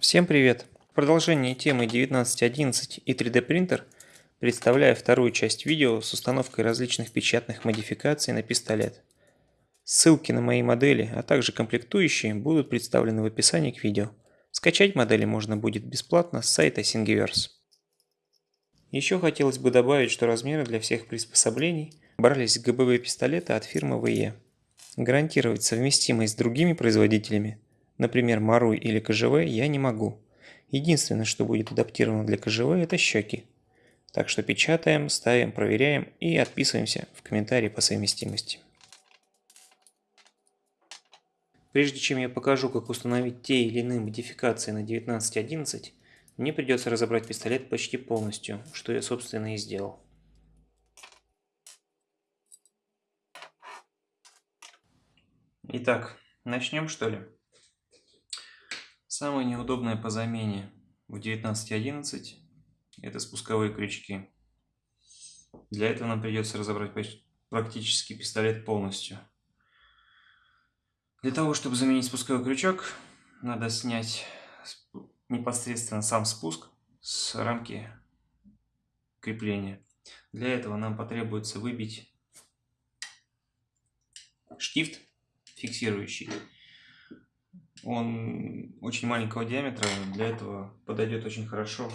Всем привет! В продолжении темы 19.11 и 3D принтер представляю вторую часть видео с установкой различных печатных модификаций на пистолет. Ссылки на мои модели, а также комплектующие будут представлены в описании к видео. Скачать модели можно будет бесплатно с сайта Thingiverse. Еще хотелось бы добавить, что размеры для всех приспособлений брались с ГБВ пистолета от фирмы VE. Гарантировать совместимость с другими производителями, например Маруй или КЖВ, я не могу. Единственное, что будет адаптировано для КЖВ, это щеки. Так что печатаем, ставим, проверяем и отписываемся в комментарии по совместимости. Прежде чем я покажу, как установить те или иные модификации на 19.11, мне придется разобрать пистолет почти полностью, что я собственно и сделал. Итак, начнем что ли? Самое неудобное по замене в 19.11 это спусковые крючки. Для этого нам придется разобрать практически пистолет полностью. Для того, чтобы заменить спусковой крючок, надо снять непосредственно сам спуск с рамки крепления. Для этого нам потребуется выбить штифт фиксирующий. Он очень маленького диаметра, для этого подойдет очень хорошо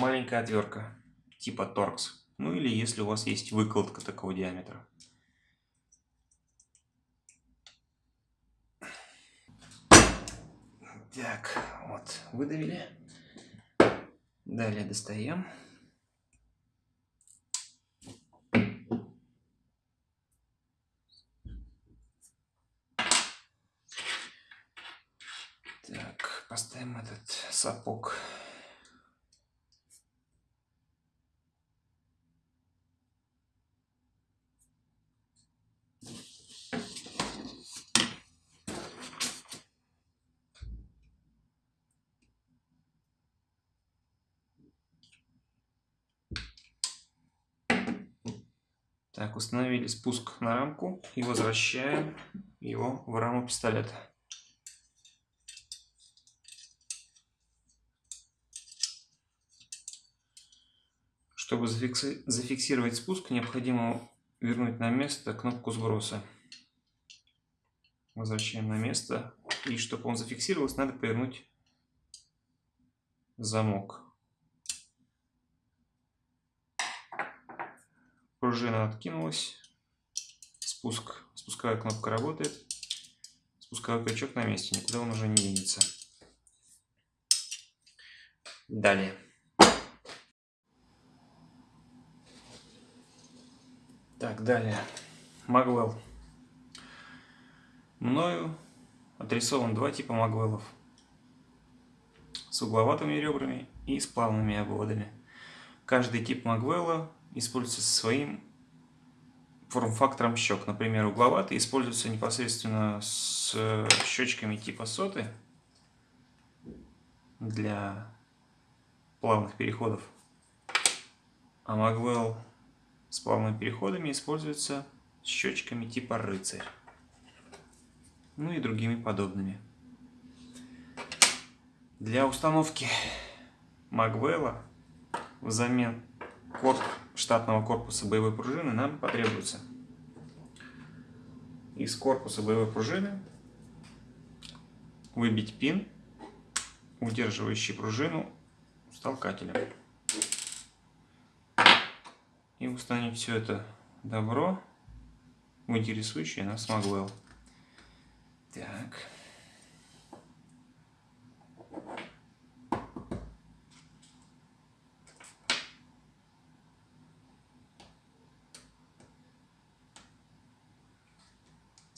маленькая отвертка типа торкс. Ну или если у вас есть выкладка такого диаметра. Так, вот, выдавили. Далее достаем. Так, поставим этот сапог Так, установили спуск на рамку и возвращаем его в раму пистолета. Чтобы зафиксировать спуск, необходимо вернуть на место кнопку сброса. Возвращаем на место. И чтобы он зафиксировался, надо повернуть замок. Пружина откинулась. Спуск. Спусковая кнопка работает. Спусковой крючок на месте. Никуда он уже не денется. Далее. Так, далее. Магвелл. Мною отрисован два типа магвеллов. С угловатыми ребрами и с плавными обводами. Каждый тип магвелла используется своим форм-фактором щек. Например, угловатый используется непосредственно с щечками типа соты для плавных переходов. А Магвелл с плавными переходами используется с щечками типа рыцарь. Ну и другими подобными. Для установки Магвелла взамен корпус штатного корпуса боевой пружины нам потребуется из корпуса боевой пружины выбить пин, удерживающий пружину с толкателем. И установить все это добро в интересующее нас Магвелл. Так.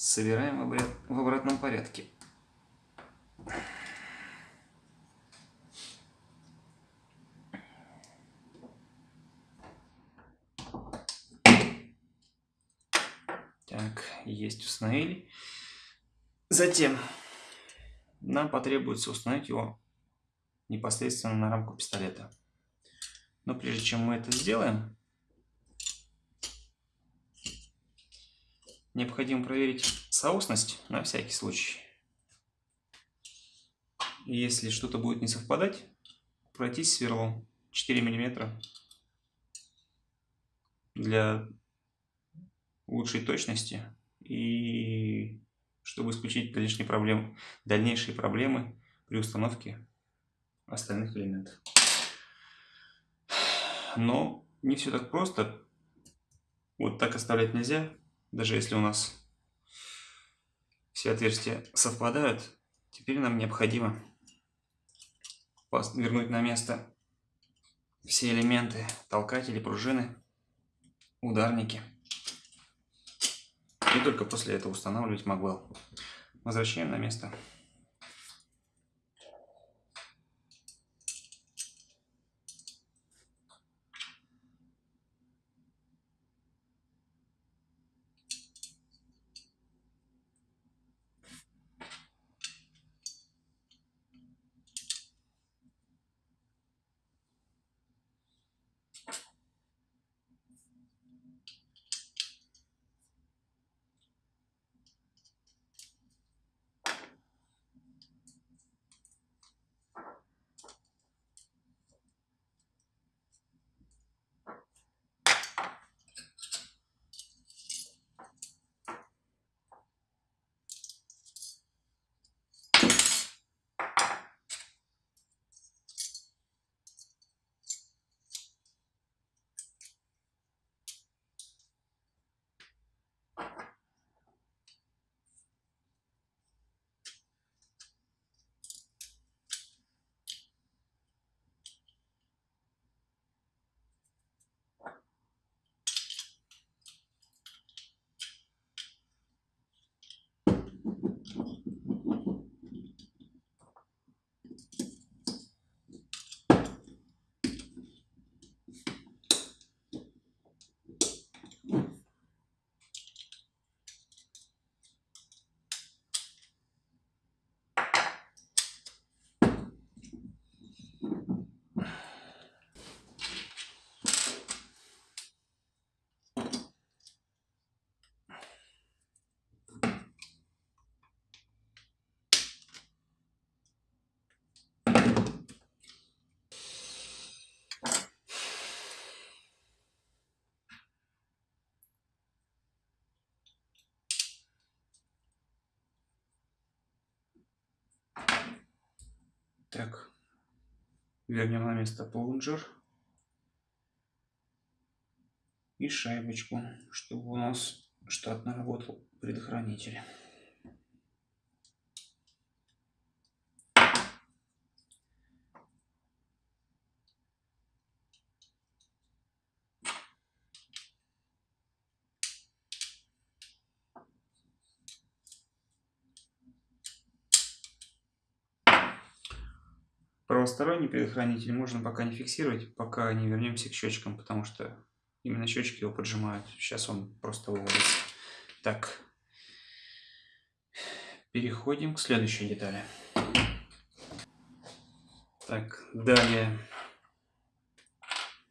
Собираем в обратном порядке. Так, есть установили. Затем нам потребуется установить его непосредственно на рамку пистолета. Но прежде чем мы это сделаем, необходимо проверить соосность на всякий случай. Если что-то будет не совпадать, пройтись сверлом 4 мм для лучшей точности и чтобы исключить дальнейшие проблемы, дальнейшие проблемы при установке остальных элементов. Но не все так просто. Вот так оставлять нельзя, даже если у нас все отверстия совпадают. Теперь нам необходимо вернуть на место все элементы, толкатели, пружины, ударники. И только после этого устанавливать магвелл. Возвращаем на место. Так, вернем на место плунжер и шайбочку, чтобы у нас штатно работал предохранитель. Правосторонний предохранитель можно пока не фиксировать, пока не вернемся к счетчикам, потому что именно счетчики его поджимают. Сейчас он просто выводится. Так, переходим к следующей детали. Так, далее.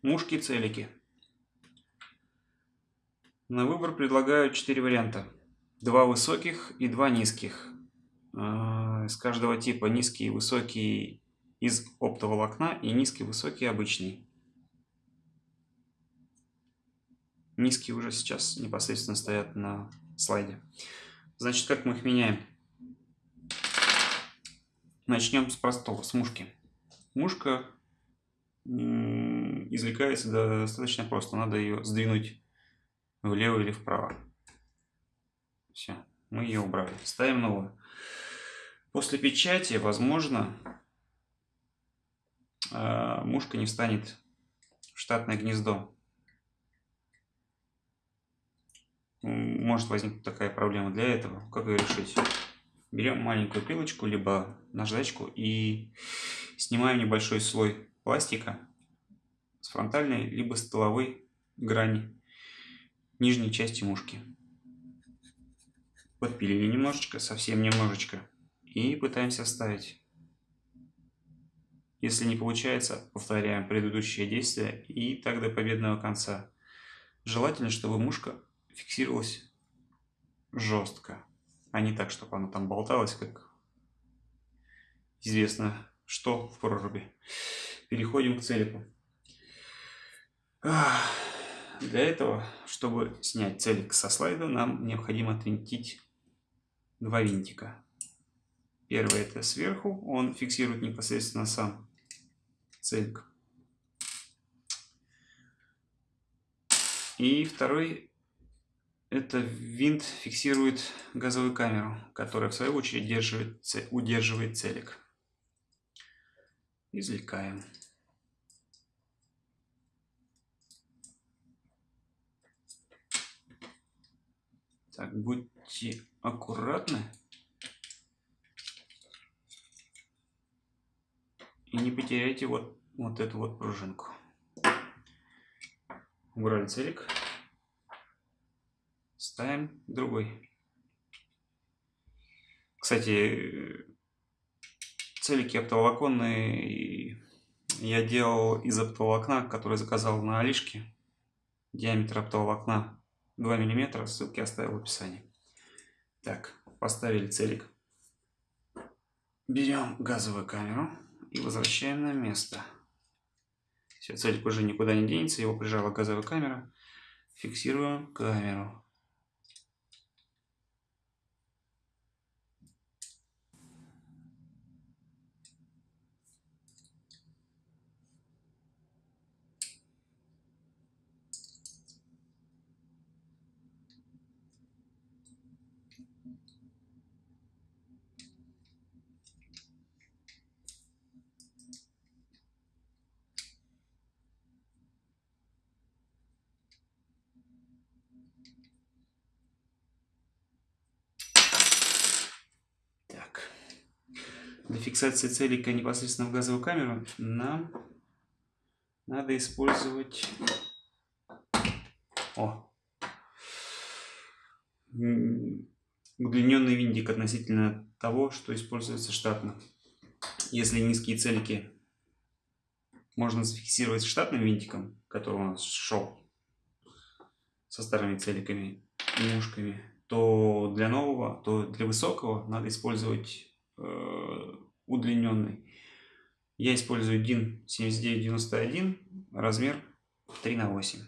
Мушки-целики. На выбор предлагаю 4 варианта. Два высоких и два низких. А, из каждого типа низкий высокий из оптоволокна и низкий, высокий, обычный. Низкие уже сейчас непосредственно стоят на слайде. Значит, как мы их меняем? Начнем с простого, с мушки. Мушка извлекается достаточно просто. Надо ее сдвинуть влево или вправо. Все, мы ее убрали. Ставим новую. После печати, возможно, мушка не встанет в штатное гнездо. Может возникнуть такая проблема. Для этого, как ее решить? Берем маленькую пилочку, либо наждачку и снимаем небольшой слой пластика с фронтальной, либо с тыловой грани нижней части мушки. Подпилили немножечко, совсем немножечко. И пытаемся вставить Если не получается, повторяем предыдущее действие и так до победного конца. Желательно, чтобы мушка фиксировалась жестко, а не так, чтобы она там болталась, как известно, что в проруби. Переходим к целику. Для этого, чтобы снять целик со слайда, нам необходимо отвинтить два винтика. Первый это сверху, он фиксирует непосредственно сам целик. И второй это винт фиксирует газовую камеру, которая в свою очередь держит, удерживает целик. Извлекаем. Так, будьте аккуратны. И не потеряйте вот, вот эту вот пружинку. Убрали целик. Ставим другой. Кстати, целики оптоволоконные я делал из оптоволокна, который заказал на Алишке. Диаметр оптоволокна 2 мм, ссылки оставил в описании. Так, поставили целик. Берем газовую камеру и возвращаем на место. Все, целик уже никуда не денется, его прижала газовая камера. Фиксируем камеру. Для фиксации целика непосредственно в газовую камеру нам надо использовать О. удлиненный винтик относительно того, что используется штатно. Если низкие целики можно зафиксировать штатным винтиком, который у нас шел со старыми целиками и мушками, то для нового, то для высокого надо использовать удлиненный. Я использую DIN 7991, размер 3 на 8.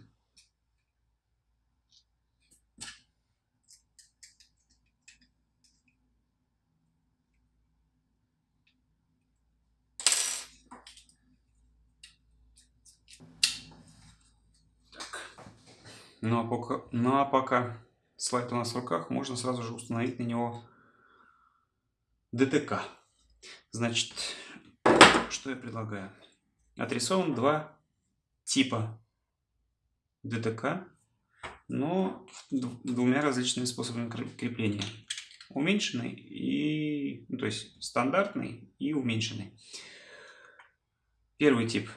Ну а пока, ну а пока слайд у нас в руках, можно сразу же установить на него ДТК. Значит, что я предлагаю? Отрисован два типа ДТК, но двумя различными способами крепления. Уменьшенный и, ну, то есть стандартный и уменьшенный. Первый тип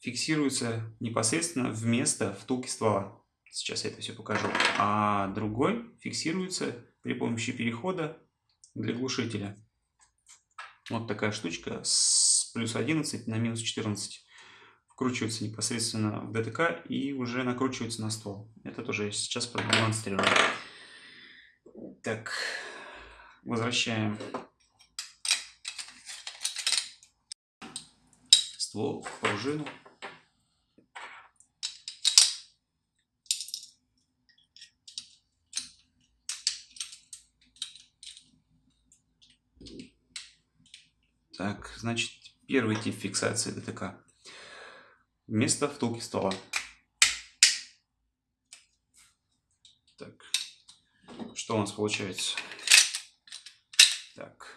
фиксируется непосредственно вместо втулки ствола. Сейчас я это все покажу. А другой фиксируется при помощи перехода для глушителя. Вот такая штучка с плюс 11 на минус 14. Вкручивается непосредственно в ДТК и уже накручивается на ствол. Это тоже я сейчас продемонстрирую. Так, возвращаем ствол в пружину. Так, значит, первый тип фиксации ДТК. Вместо втулки ствола. Так, что у нас получается? Так,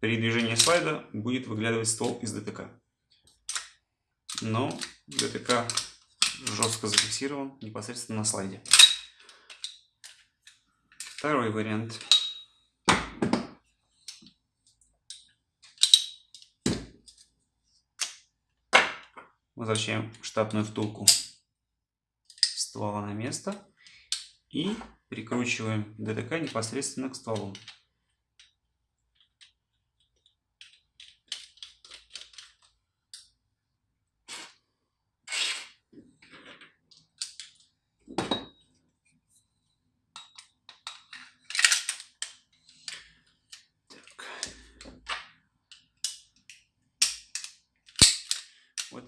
при движении слайда будет выглядывать ствол из ДТК. Но ДТК жестко зафиксирован непосредственно на слайде. Второй вариант. Возвращаем штатную втулку ствола на место и прикручиваем ДТК непосредственно к стволу.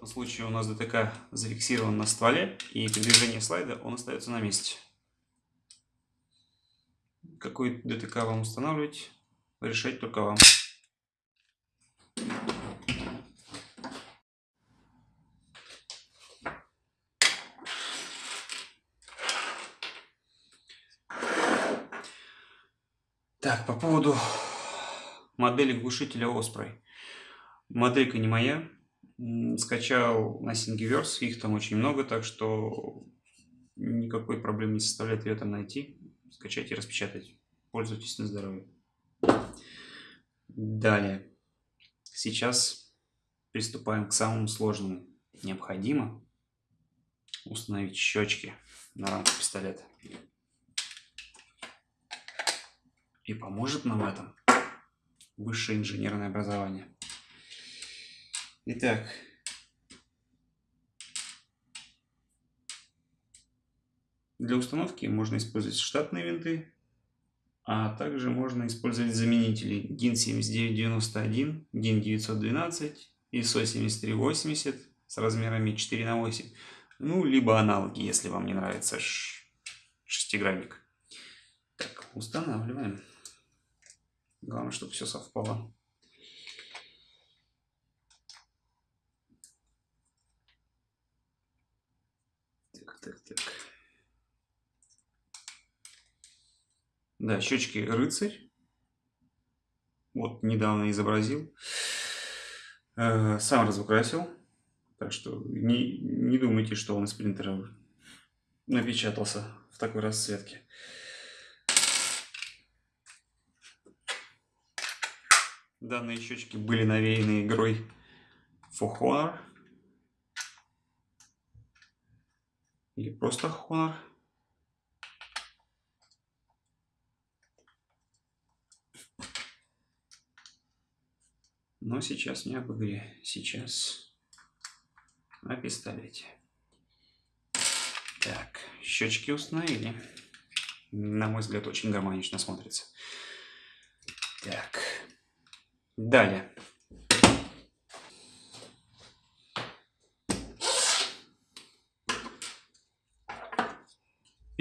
Этом случае у нас ДТК зафиксирован на стволе, и при движении слайда он остается на месте. Какой ДТК вам устанавливать, решать только вам. Так, по поводу модели глушителя Osprey. Моделька не моя. Скачал на Thingiverse, их там очень много, так что никакой проблемы не составляет ее там найти. Скачать и распечатать. Пользуйтесь на здоровье. Далее. Сейчас приступаем к самому сложному. Необходимо установить щечки на рамку пистолета. И поможет нам в этом высшее инженерное образование. Итак, для установки можно использовать штатные винты, а также можно использовать заменители DIN 7991, DIN 912, ISO 7380 с размерами 4 на 8, ну, либо аналоги, если вам не нравится шестигранник. Так, устанавливаем. Главное, чтобы все совпало. Так, так. Да, щечки рыцарь. Вот, недавно изобразил. Э, сам разукрасил. Так что не, не думайте, что он из принтера напечатался в такой расцветке. Данные щечки были навеяны игрой For Honor. Или просто Honor. Но сейчас не об игре. Сейчас о пистолете. Так, щечки установили. На мой взгляд, очень гармонично смотрится. Так. Далее.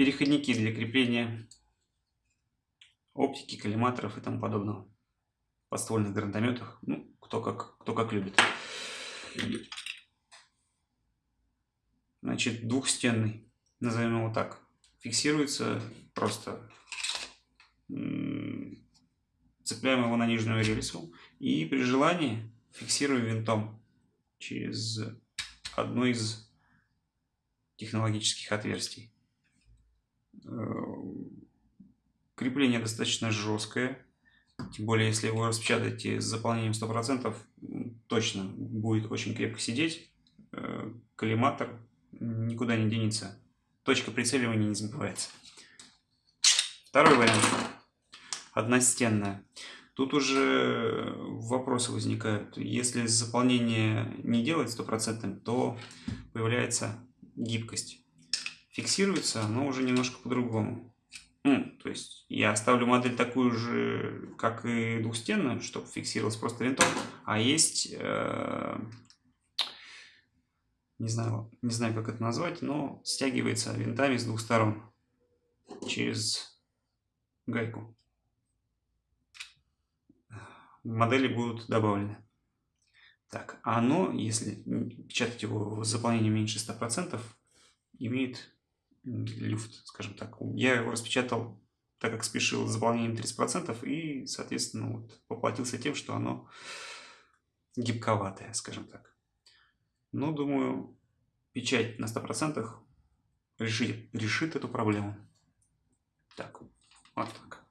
Переходники для крепления оптики, коллиматоров и тому подобного. Подствольных гранатометах. Ну, кто как, кто как любит. Значит, двухстенный, назовем его так, фиксируется просто цепляем его на нижнюю рельсу и при желании фиксируем винтом через одно из технологических отверстий. Э, крепление достаточно жесткое, тем более если его распечатаете с заполнением 100%, точно будет очень крепко сидеть. Э, коллиматор никуда не денется. Точка прицеливания не забывается. Второй вариант одностенная. Тут уже вопросы возникают. Если заполнение не делать стопроцентным, то появляется гибкость. Фиксируется оно уже немножко по-другому. Ну, то есть я оставлю модель такую же, как и двухстенную, чтобы фиксировалась просто винтом, а есть, э, не, знаю, не знаю, как это назвать, но стягивается винтами с двух сторон через гайку модели будут добавлены. Так, а оно, если печатать его с заполнением меньше 100%, имеет люфт, скажем так. Я его распечатал, так как спешил с заполнением 30%, и, соответственно, вот, поплатился тем, что оно гибковатое, скажем так. Но, думаю, печать на 100% решит, решит эту проблему. Так, вот так.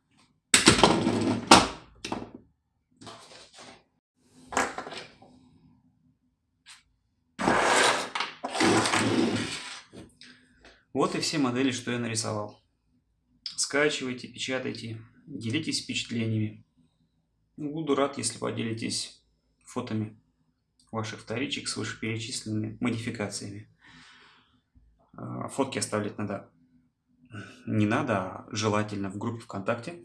Вот и все модели, что я нарисовал. Скачивайте, печатайте, делитесь впечатлениями. Буду рад, если поделитесь фотами ваших вторичек с вышеперечисленными модификациями. А, фотки оставлять надо не надо, а желательно в группе ВКонтакте.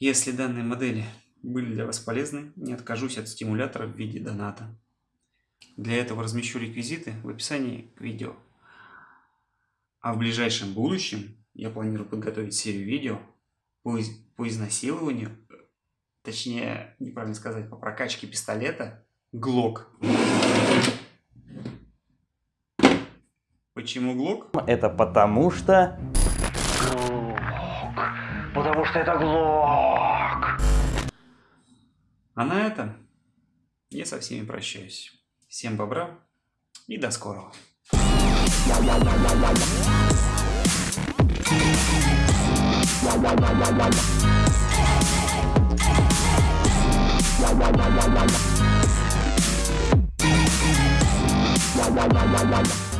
Если данные модели были для вас полезны, не откажусь от стимулятора в виде доната. Для этого размещу реквизиты в описании к видео. А в ближайшем будущем я планирую подготовить серию видео по, из по изнасилованию, точнее, неправильно сказать, по прокачке пистолета ГЛОК. Почему ГЛОК? Это потому что... Потому что это глок. А на этом я со всеми прощаюсь. Всем бобра и до скорого. La la la la la